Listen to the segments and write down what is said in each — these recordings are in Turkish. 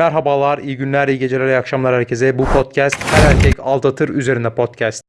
Merhabalar, iyi günler, iyi geceler, iyi akşamlar herkese. Bu podcast her erkek aldatır üzerine podcast.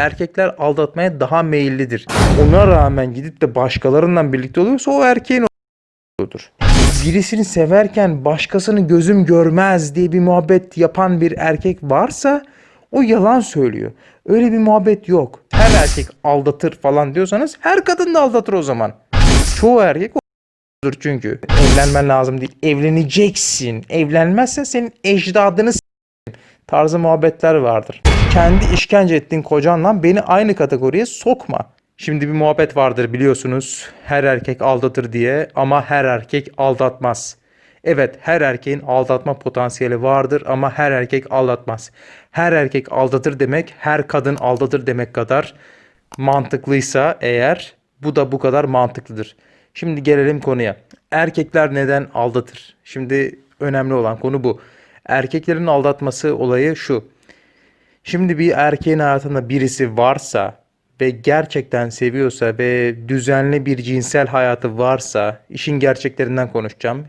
Erkekler aldatmaya daha meyillidir. Ona rağmen gidip de başkalarından birlikte oluyorsa o erkeğin oluyordur. Birisini severken başkasını gözüm görmez diye bir muhabbet yapan bir erkek varsa o yalan söylüyor. Öyle bir muhabbet yok. Her erkek aldatır falan diyorsanız her kadın da aldatır o zaman. Çoğu erkek olur çünkü. Evlenmen lazım değil. Evleneceksin. Evlenmezsen senin ecdadını tarzı muhabbetler vardır. Kendi işkence ettiğin kocanla beni aynı kategoriye sokma. Şimdi bir muhabbet vardır biliyorsunuz. Her erkek aldatır diye ama her erkek aldatmaz. Evet her erkeğin aldatma potansiyeli vardır ama her erkek aldatmaz. Her erkek aldatır demek her kadın aldatır demek kadar mantıklıysa eğer bu da bu kadar mantıklıdır. Şimdi gelelim konuya. Erkekler neden aldatır? Şimdi önemli olan konu bu. Erkeklerin aldatması olayı şu. Şimdi bir erkeğin hayatında birisi varsa ve gerçekten seviyorsa ve düzenli bir cinsel hayatı varsa işin gerçeklerinden konuşacağım.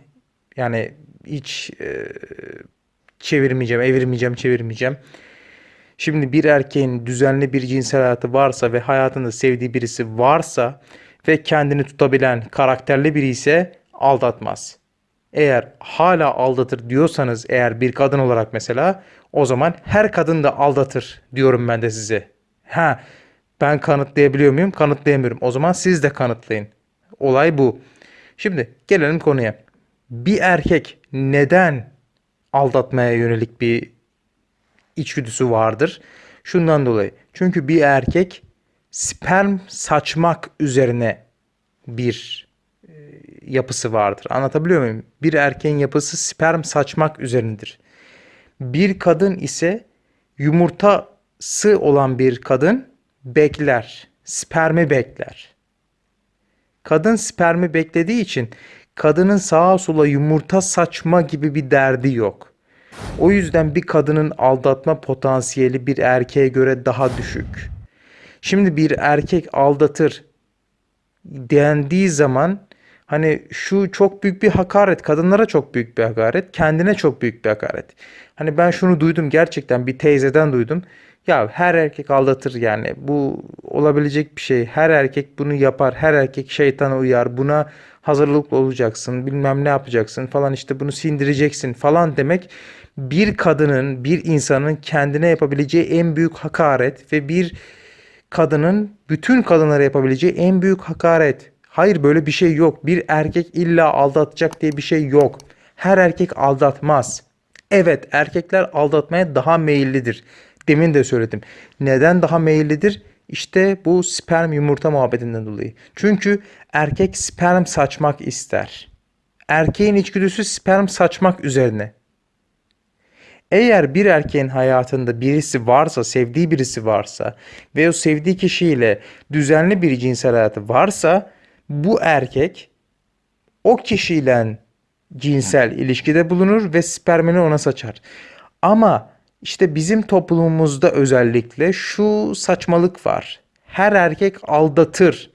Yani hiç e, çevirmeyeceğim, evirmeyeceğim, çevirmeyeceğim. Şimdi bir erkeğin düzenli bir cinsel hayatı varsa ve hayatında sevdiği birisi varsa ve kendini tutabilen karakterli biri ise aldatmaz. Eğer hala aldatır diyorsanız eğer bir kadın olarak mesela o zaman her kadın da aldatır diyorum ben de size. Ha ben kanıtlayabiliyor muyum? Kanıtlayamıyorum. O zaman siz de kanıtlayın. Olay bu. Şimdi gelelim konuya. Bir erkek neden aldatmaya yönelik bir içgüdüsü vardır? Şundan dolayı. Çünkü bir erkek sperm saçmak üzerine bir yapısı vardır. Anlatabiliyor muyum? Bir erkeğin yapısı sperm saçmak üzerindedir. Bir kadın ise yumurtası olan bir kadın bekler. Spermi bekler. Kadın spermi beklediği için kadının sağa sola yumurta saçma gibi bir derdi yok. O yüzden bir kadının aldatma potansiyeli bir erkeğe göre daha düşük. Şimdi bir erkek aldatır dendiği zaman hani şu çok büyük bir hakaret, kadınlara çok büyük bir hakaret, kendine çok büyük bir hakaret. Hani ben şunu duydum gerçekten bir teyzeden duydum. Ya her erkek aldatır yani bu olabilecek bir şey. Her erkek bunu yapar. Her erkek şeytana uyar. Buna hazırlıklı olacaksın. Bilmem ne yapacaksın falan işte bunu sindireceksin falan demek bir kadının, bir insanın kendine yapabileceği en büyük hakaret ve bir kadının bütün kadınlara yapabileceği en büyük hakaret. Hayır böyle bir şey yok. Bir erkek illa aldatacak diye bir şey yok. Her erkek aldatmaz. Evet erkekler aldatmaya daha meyillidir. Demin de söyledim. Neden daha meyillidir? İşte bu sperm yumurta muhabbetinden dolayı. Çünkü erkek sperm saçmak ister. Erkeğin içgüdüsü sperm saçmak üzerine. Eğer bir erkeğin hayatında birisi varsa, sevdiği birisi varsa ve o sevdiği kişiyle düzenli bir cinsel hayatı varsa bu erkek o kişiyle cinsel ilişkide bulunur ve spermini ona saçar. Ama işte bizim toplumumuzda özellikle şu saçmalık var. Her erkek aldatır.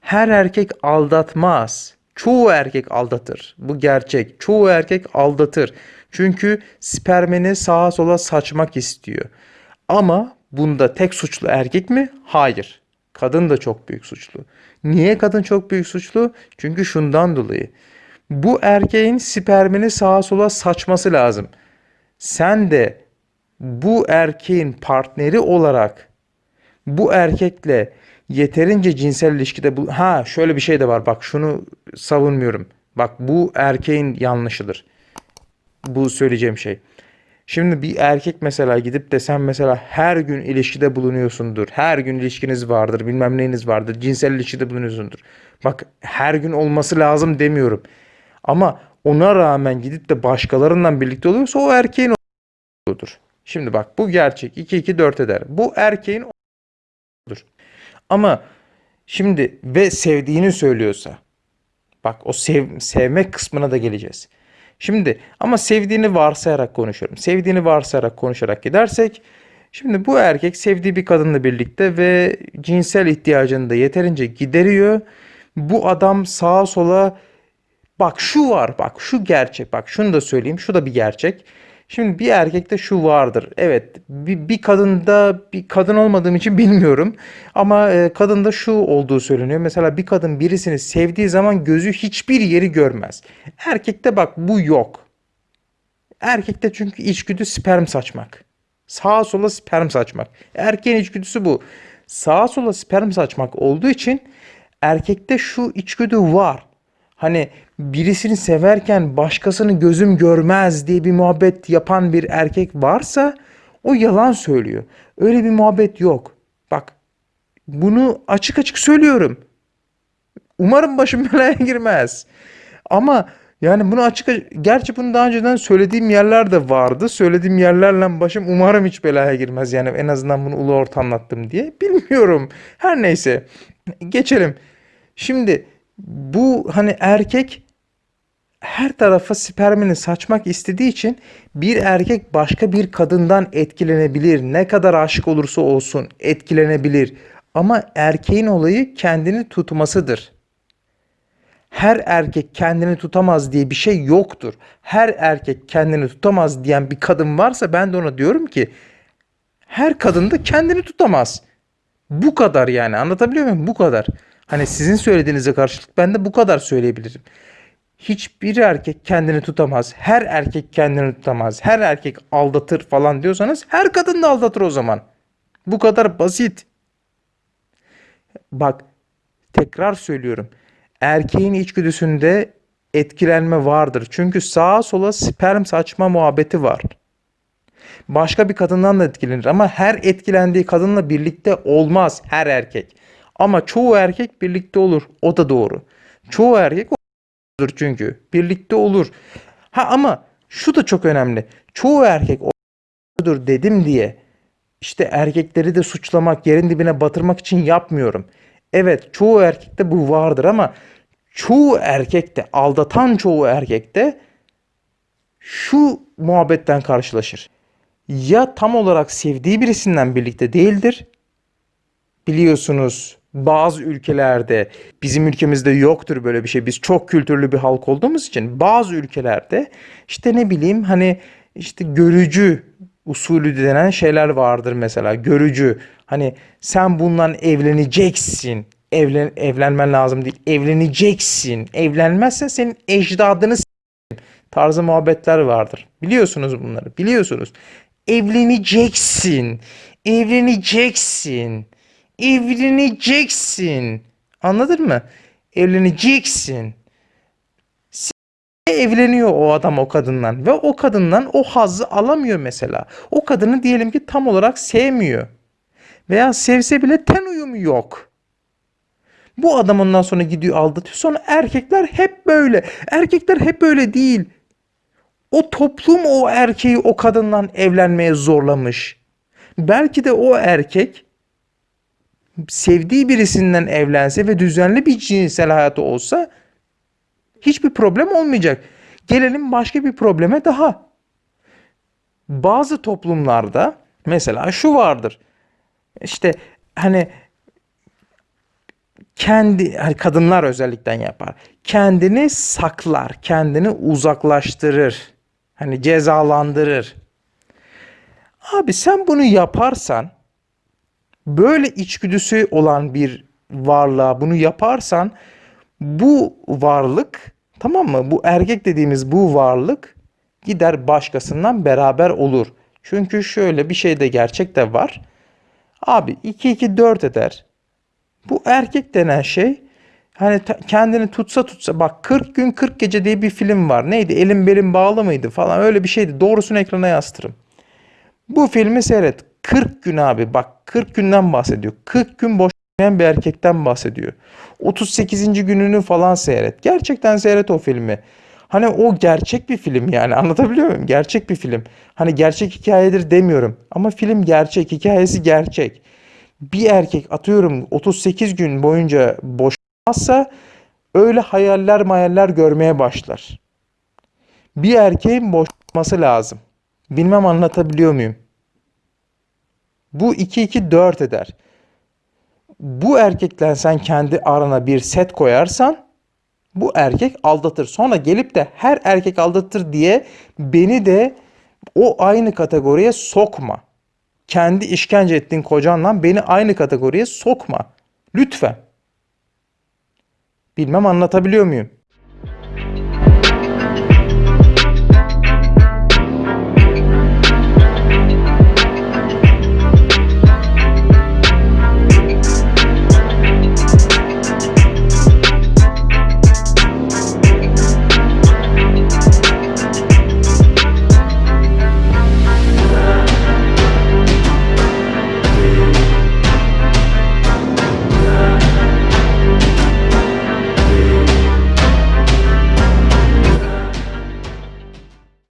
Her erkek aldatmaz. Çoğu erkek aldatır. Bu gerçek. Çoğu erkek aldatır. Çünkü spermini sağa sola saçmak istiyor. Ama bunda tek suçlu erkek mi? Hayır. Kadın da çok büyük suçlu. Niye kadın çok büyük suçlu? Çünkü şundan dolayı. Bu erkeğin spermini sağa sola saçması lazım. Sen de bu erkeğin partneri olarak bu erkekle yeterince cinsel ilişkide bu ha şöyle bir şey de var bak şunu savunmuyorum. Bak bu erkeğin yanlışıdır. Bu söyleyeceğim şey. Şimdi bir erkek mesela gidip de sen mesela her gün ilişkide bulunuyorsundur. Her gün ilişkiniz vardır, bilmem neyiniz vardır. Cinsel ilişkide bulunuyorsundur. Bak her gün olması lazım demiyorum. Ama ona rağmen gidip de başkalarından birlikte oluyorsa o erkeğin odur. Şimdi bak bu gerçek. 2 2 4 eder. Bu erkeğin odur. Ama şimdi ve sevdiğini söylüyorsa bak o sev, sevmek kısmına da geleceğiz. Şimdi ama sevdiğini varsayarak konuşuyorum. Sevdiğini varsayarak konuşarak gidersek şimdi bu erkek sevdiği bir kadınla birlikte ve cinsel ihtiyacını da yeterince gideriyor. Bu adam sağa sola Bak şu var bak şu gerçek bak şunu da söyleyeyim şu da bir gerçek. Şimdi bir erkekte şu vardır. Evet bir, bir kadında bir kadın olmadığım için bilmiyorum. Ama e, kadında şu olduğu söyleniyor. Mesela bir kadın birisini sevdiği zaman gözü hiçbir yeri görmez. Erkekte bak bu yok. Erkekte çünkü içgüdü sperm saçmak. Sağa sola sperm saçmak. Erkeğin içgüdüsü bu. Sağa sola sperm saçmak olduğu için erkekte şu içgüdü var. Hani birisini severken başkasını gözüm görmez diye bir muhabbet yapan bir erkek varsa o yalan söylüyor. Öyle bir muhabbet yok. Bak bunu açık açık söylüyorum. Umarım başım belaya girmez. Ama yani bunu açık gerçi bunu daha önceden söylediğim yerler de vardı. Söylediğim yerlerle başım umarım hiç belaya girmez. Yani en azından bunu ulu orta anlattım diye. Bilmiyorum. Her neyse. Geçelim. Şimdi bu hani erkek her tarafa spermini saçmak istediği için bir erkek başka bir kadından etkilenebilir. Ne kadar aşık olursa olsun etkilenebilir. Ama erkeğin olayı kendini tutmasıdır. Her erkek kendini tutamaz diye bir şey yoktur. Her erkek kendini tutamaz diyen bir kadın varsa ben de ona diyorum ki her kadın da kendini tutamaz. Bu kadar yani anlatabiliyor muyum? Bu kadar. Hani sizin söylediğinize karşılık ben de bu kadar söyleyebilirim. Hiçbir erkek kendini tutamaz. Her erkek kendini tutamaz. Her erkek aldatır falan diyorsanız her kadın da aldatır o zaman. Bu kadar basit. Bak tekrar söylüyorum. Erkeğin içgüdüsünde etkilenme vardır. Çünkü sağa sola sperm saçma muhabbeti var. Başka bir kadından da etkilenir ama her etkilendiği kadınla birlikte olmaz her erkek. Ama çoğu erkek birlikte olur. O da doğru. Çoğu erkek olur çünkü. Birlikte olur. Ha ama şu da çok önemli. Çoğu erkek olur dedim diye işte erkekleri de suçlamak, yerin dibine batırmak için yapmıyorum. Evet çoğu erkekte bu vardır ama çoğu erkekte, aldatan çoğu erkekte şu muhabbetten karşılaşır. Ya tam olarak sevdiği birisinden birlikte değildir. Biliyorsunuz bazı ülkelerde bizim ülkemizde yoktur böyle bir şey. Biz çok kültürlü bir halk olduğumuz için bazı ülkelerde işte ne bileyim hani işte görücü usulü denen şeyler vardır mesela. Görücü hani sen bundan evleneceksin. Evlen, evlenmen lazım değil. Evleneceksin. Evlenmezsen senin ecdadını tarzı muhabbetler vardır. Biliyorsunuz bunları. Biliyorsunuz. Evleneceksin. Evleneceksin. Evleneceksin. Anladın mı? Evleneceksin. Evleniyor o adam o kadından ve o kadından o hazzı alamıyor mesela. O kadını diyelim ki tam olarak sevmiyor. Veya sevse bile ten uyumu yok. Bu adam ondan sonra gidiyor aldatıyor. Sonra erkekler hep böyle. Erkekler hep böyle değil. O toplum o erkeği o kadından evlenmeye zorlamış. Belki de o erkek sevdiği birisinden evlense ve düzenli bir cinsel hayatı olsa hiçbir problem olmayacak. Gelelim başka bir probleme daha. Bazı toplumlarda mesela şu vardır. İşte hani kendi hani kadınlar özellikle yapar. Kendini saklar, kendini uzaklaştırır. Hani cezalandırır. Abi sen bunu yaparsan böyle içgüdüsü olan bir varlığa bunu yaparsan bu varlık tamam mı? Bu erkek dediğimiz bu varlık gider başkasından beraber olur. Çünkü şöyle bir şey de gerçek de var. Abi 2 2 4 eder. Bu erkek denen şey hani kendini tutsa tutsa bak 40 gün 40 gece diye bir film var. Neydi? Elim belim bağlı mıydı falan öyle bir şeydi. Doğrusunu ekrana yazdırım. Bu filmi seyret. 40 gün abi bak 40 günden bahsediyor. 40 gün boş bir erkekten bahsediyor. 38. gününü falan seyret. Gerçekten seyret o filmi. Hani o gerçek bir film yani anlatabiliyor muyum? Gerçek bir film. Hani gerçek hikayedir demiyorum. Ama film gerçek, hikayesi gerçek. Bir erkek atıyorum 38 gün boyunca boşanmazsa öyle hayaller mayaller görmeye başlar. Bir erkeğin boşanması lazım. Bilmem anlatabiliyor muyum? Bu 2-2-4 eder. Bu erkekle sen kendi arana bir set koyarsan bu erkek aldatır. Sonra gelip de her erkek aldatır diye beni de o aynı kategoriye sokma. Kendi işkence ettiğin kocanla beni aynı kategoriye sokma. Lütfen. Bilmem anlatabiliyor muyum?